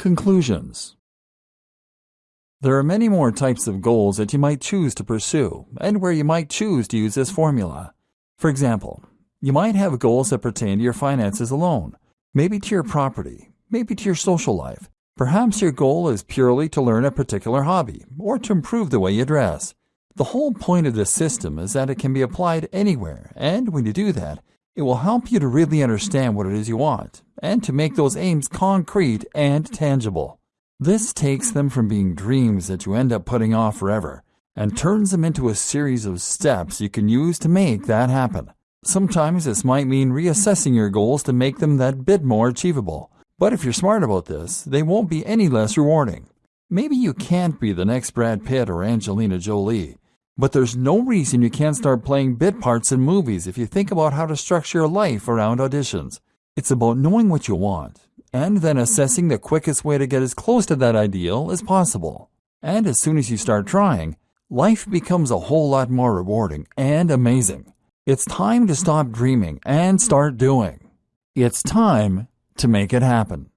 Conclusions There are many more types of goals that you might choose to pursue and where you might choose to use this formula. For example, you might have goals that pertain to your finances alone, maybe to your property, maybe to your social life. Perhaps your goal is purely to learn a particular hobby or to improve the way you dress. The whole point of this system is that it can be applied anywhere, and when you do that, it will help you to really understand what it is you want and to make those aims concrete and tangible. This takes them from being dreams that you end up putting off forever and turns them into a series of steps you can use to make that happen. Sometimes this might mean reassessing your goals to make them that bit more achievable. But if you're smart about this, they won't be any less rewarding. Maybe you can't be the next Brad Pitt or Angelina Jolie, but there's no reason you can't start playing bit parts in movies if you think about how to structure your life around auditions. It's about knowing what you want and then assessing the quickest way to get as close to that ideal as possible. And as soon as you start trying, life becomes a whole lot more rewarding and amazing. It's time to stop dreaming and start doing. It's time to make it happen.